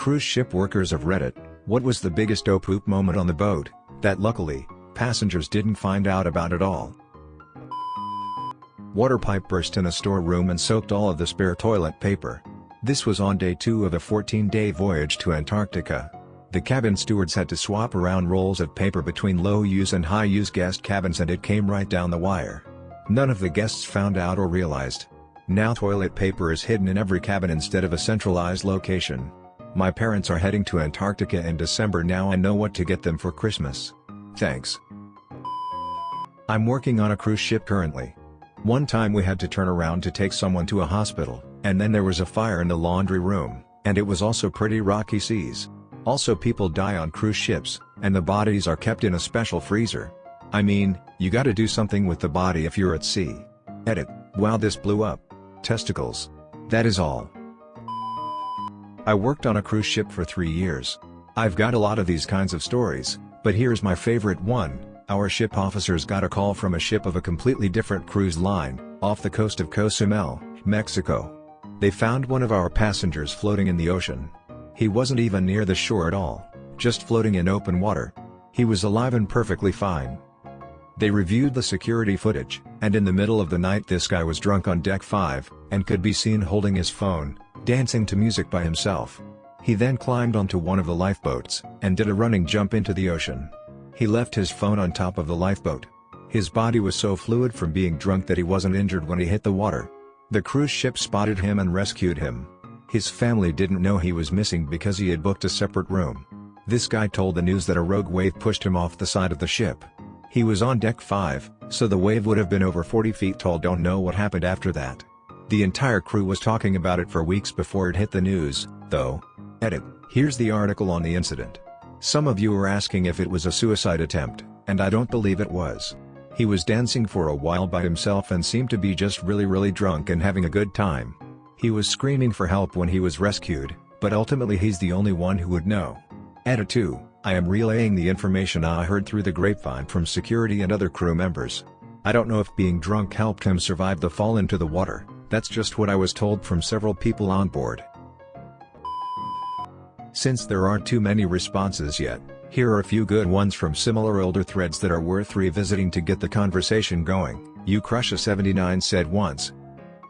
cruise ship workers of Reddit, what was the biggest oh poop moment on the boat, that luckily, passengers didn't find out about at all? Water pipe burst in a storeroom and soaked all of the spare toilet paper. This was on day 2 of a 14-day voyage to Antarctica. The cabin stewards had to swap around rolls of paper between low-use and high-use guest cabins and it came right down the wire. None of the guests found out or realized. Now toilet paper is hidden in every cabin instead of a centralized location. My parents are heading to Antarctica in December now I know what to get them for Christmas. Thanks. I'm working on a cruise ship currently. One time we had to turn around to take someone to a hospital, and then there was a fire in the laundry room, and it was also pretty rocky seas. Also people die on cruise ships, and the bodies are kept in a special freezer. I mean, you gotta do something with the body if you're at sea. Edit, wow this blew up. Testicles. That is all. I worked on a cruise ship for three years. I've got a lot of these kinds of stories, but here's my favorite one. Our ship officers got a call from a ship of a completely different cruise line, off the coast of Cozumel, Mexico. They found one of our passengers floating in the ocean. He wasn't even near the shore at all, just floating in open water. He was alive and perfectly fine. They reviewed the security footage, and in the middle of the night this guy was drunk on deck 5, and could be seen holding his phone, dancing to music by himself. He then climbed onto one of the lifeboats, and did a running jump into the ocean. He left his phone on top of the lifeboat. His body was so fluid from being drunk that he wasn't injured when he hit the water. The cruise ship spotted him and rescued him. His family didn't know he was missing because he had booked a separate room. This guy told the news that a rogue wave pushed him off the side of the ship. He was on deck 5, so the wave would have been over 40 feet tall don't know what happened after that. The entire crew was talking about it for weeks before it hit the news, though. Edit, here's the article on the incident. Some of you are asking if it was a suicide attempt, and I don't believe it was. He was dancing for a while by himself and seemed to be just really really drunk and having a good time. He was screaming for help when he was rescued, but ultimately he's the only one who would know. Edit 2, I am relaying the information I heard through the grapevine from security and other crew members. I don't know if being drunk helped him survive the fall into the water, that's just what I was told from several people on board. Since there aren't too many responses yet, here are a few good ones from similar older threads that are worth revisiting to get the conversation going. You Crush a 79 said once,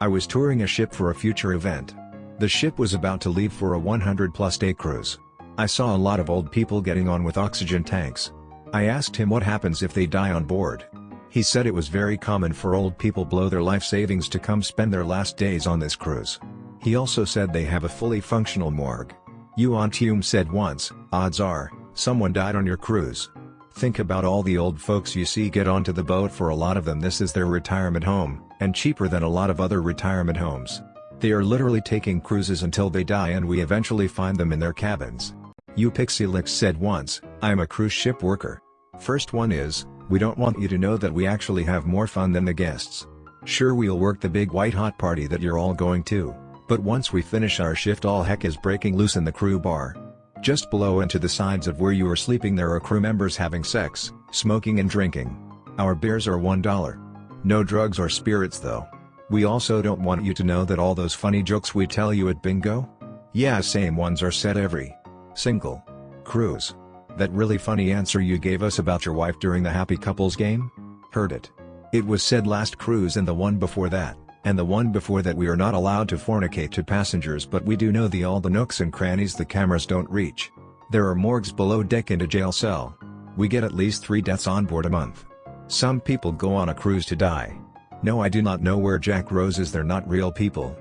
I was touring a ship for a future event. The ship was about to leave for a 100 plus day cruise. I saw a lot of old people getting on with oxygen tanks. I asked him what happens if they die on board. He said it was very common for old people blow their life savings to come spend their last days on this cruise. He also said they have a fully functional morgue. Yuan Hume said once, odds are, someone died on your cruise. Think about all the old folks you see get onto the boat for a lot of them this is their retirement home, and cheaper than a lot of other retirement homes. They are literally taking cruises until they die and we eventually find them in their cabins. You Pixelix said once, I am a cruise ship worker. First one is, we don't want you to know that we actually have more fun than the guests. Sure we'll work the big white hot party that you're all going to, but once we finish our shift all heck is breaking loose in the crew bar. Just below and to the sides of where you are sleeping there are crew members having sex, smoking and drinking. Our beers are $1. No drugs or spirits though. We also don't want you to know that all those funny jokes we tell you at bingo? Yeah same ones are said every single cruise. That really funny answer you gave us about your wife during the happy couples game? Heard it. It was said last cruise and the one before that, and the one before that we are not allowed to fornicate to passengers but we do know the all the nooks and crannies the cameras don't reach. There are morgues below deck and a jail cell. We get at least 3 deaths on board a month. Some people go on a cruise to die. No I do not know where Jack Rose is they're not real people.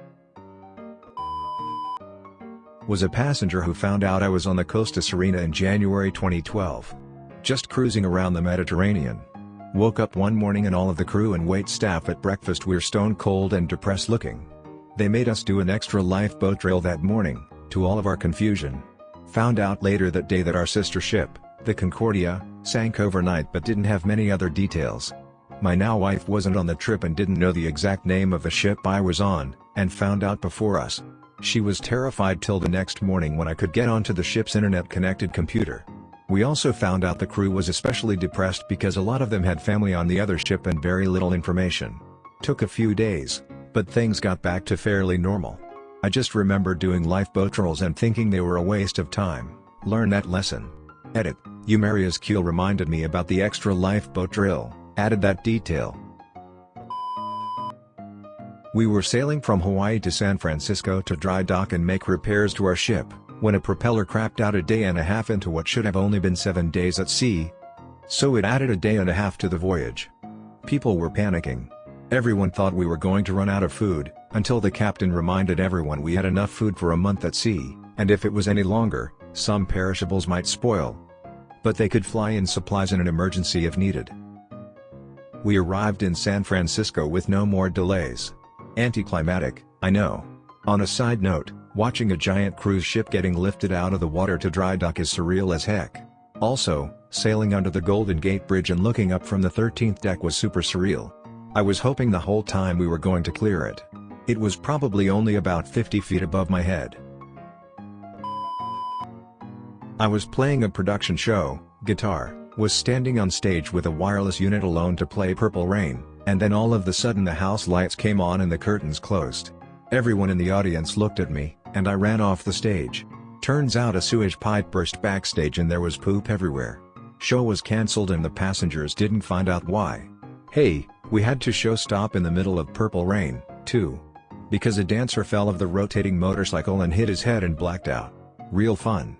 Was a passenger who found out I was on the Costa Serena in January 2012. Just cruising around the Mediterranean. Woke up one morning and all of the crew and wait staff at breakfast were stone cold and depressed looking. They made us do an extra lifeboat drill that morning, to all of our confusion. Found out later that day that our sister ship, the Concordia, sank overnight but didn't have many other details. My now wife wasn't on the trip and didn't know the exact name of the ship I was on, and found out before us. She was terrified till the next morning when I could get onto the ship's internet-connected computer. We also found out the crew was especially depressed because a lot of them had family on the other ship and very little information. Took a few days, but things got back to fairly normal. I just remember doing lifeboat drills and thinking they were a waste of time. Learn that lesson. Edit. Umaria's Keel reminded me about the extra lifeboat drill, added that detail. We were sailing from Hawaii to San Francisco to dry dock and make repairs to our ship, when a propeller crapped out a day and a half into what should have only been 7 days at sea. So it added a day and a half to the voyage. People were panicking. Everyone thought we were going to run out of food, until the captain reminded everyone we had enough food for a month at sea, and if it was any longer, some perishables might spoil. But they could fly in supplies in an emergency if needed. We arrived in San Francisco with no more delays. Anticlimactic, I know. On a side note, watching a giant cruise ship getting lifted out of the water to dry dock is surreal as heck. Also, sailing under the Golden Gate Bridge and looking up from the 13th deck was super surreal. I was hoping the whole time we were going to clear it. It was probably only about 50 feet above my head. I was playing a production show, guitar, was standing on stage with a wireless unit alone to play Purple Rain, and then all of the sudden the house lights came on and the curtains closed. Everyone in the audience looked at me, and I ran off the stage. Turns out a sewage pipe burst backstage and there was poop everywhere. Show was cancelled and the passengers didn't find out why. Hey, we had to show stop in the middle of Purple Rain, too. Because a dancer fell of the rotating motorcycle and hit his head and blacked out. Real fun.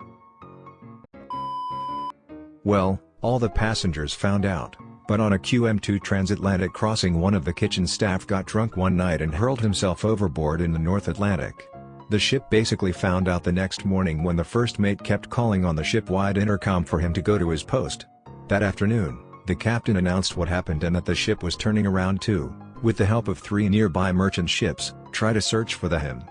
Well, all the passengers found out, but on a QM2 transatlantic crossing one of the kitchen staff got drunk one night and hurled himself overboard in the North Atlantic. The ship basically found out the next morning when the first mate kept calling on the ship-wide intercom for him to go to his post. That afternoon, the captain announced what happened and that the ship was turning around to, with the help of three nearby merchant ships, try to search for the him.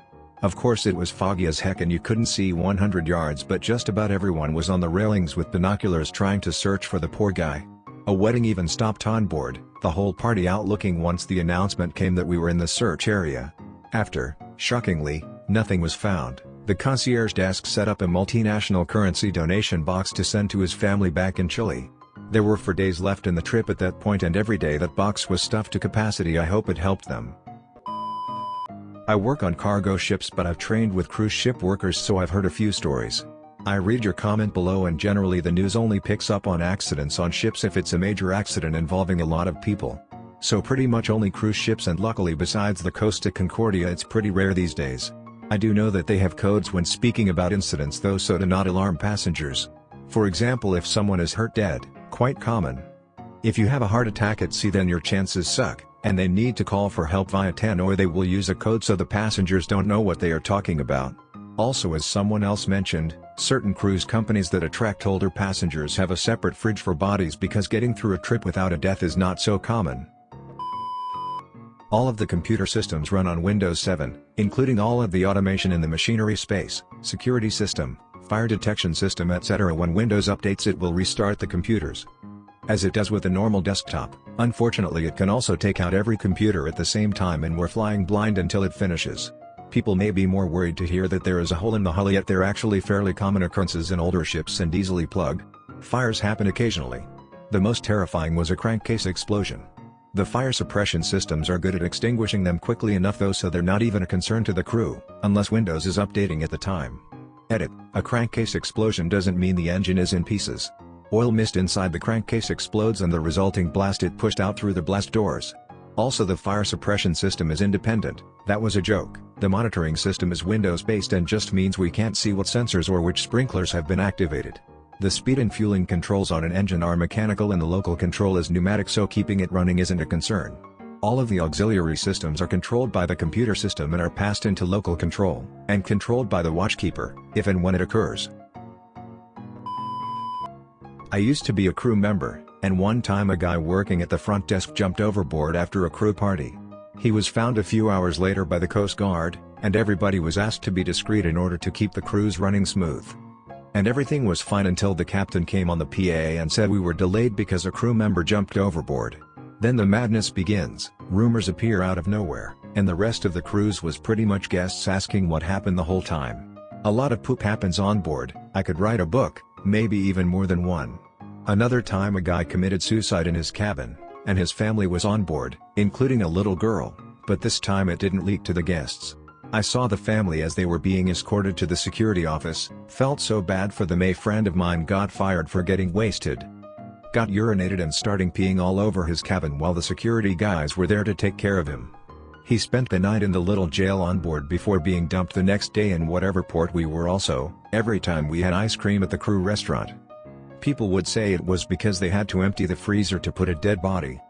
Of course it was foggy as heck and you couldn't see 100 yards but just about everyone was on the railings with binoculars trying to search for the poor guy. A wedding even stopped on board, the whole party out looking once the announcement came that we were in the search area. After, shockingly, nothing was found, the concierge desk set up a multinational currency donation box to send to his family back in Chile. There were four days left in the trip at that point and every day that box was stuffed to capacity I hope it helped them. I work on cargo ships but I've trained with cruise ship workers so I've heard a few stories. I read your comment below and generally the news only picks up on accidents on ships if it's a major accident involving a lot of people. So pretty much only cruise ships and luckily besides the Costa Concordia it's pretty rare these days. I do know that they have codes when speaking about incidents though so to not alarm passengers. For example if someone is hurt dead, quite common. If you have a heart attack at sea then your chances suck, and they need to call for help via 10 or they will use a code so the passengers don't know what they are talking about. Also as someone else mentioned, certain cruise companies that attract older passengers have a separate fridge for bodies because getting through a trip without a death is not so common. All of the computer systems run on Windows 7, including all of the automation in the machinery space, security system, fire detection system etc. When Windows updates it will restart the computers. As it does with a normal desktop, unfortunately it can also take out every computer at the same time and we're flying blind until it finishes. People may be more worried to hear that there is a hole in the hull yet they're actually fairly common occurrences in older ships and easily plugged. Fires happen occasionally. The most terrifying was a crankcase explosion. The fire suppression systems are good at extinguishing them quickly enough though so they're not even a concern to the crew, unless Windows is updating at the time. Edit, a crankcase explosion doesn't mean the engine is in pieces. Oil mist inside the crankcase explodes and the resulting blast it pushed out through the blast doors. Also the fire suppression system is independent, that was a joke. The monitoring system is Windows-based and just means we can't see what sensors or which sprinklers have been activated. The speed and fueling controls on an engine are mechanical and the local control is pneumatic so keeping it running isn't a concern. All of the auxiliary systems are controlled by the computer system and are passed into local control, and controlled by the watchkeeper, if and when it occurs. I used to be a crew member, and one time a guy working at the front desk jumped overboard after a crew party. He was found a few hours later by the Coast Guard, and everybody was asked to be discreet in order to keep the cruise running smooth. And everything was fine until the captain came on the PA and said we were delayed because a crew member jumped overboard. Then the madness begins, rumors appear out of nowhere, and the rest of the cruise was pretty much guests asking what happened the whole time. A lot of poop happens on board, I could write a book, maybe even more than one. Another time a guy committed suicide in his cabin, and his family was on board, including a little girl, but this time it didn't leak to the guests. I saw the family as they were being escorted to the security office, felt so bad for them a friend of mine got fired for getting wasted. Got urinated and starting peeing all over his cabin while the security guys were there to take care of him. He spent the night in the little jail on board before being dumped the next day in whatever port we were also, every time we had ice cream at the crew restaurant. People would say it was because they had to empty the freezer to put a dead body,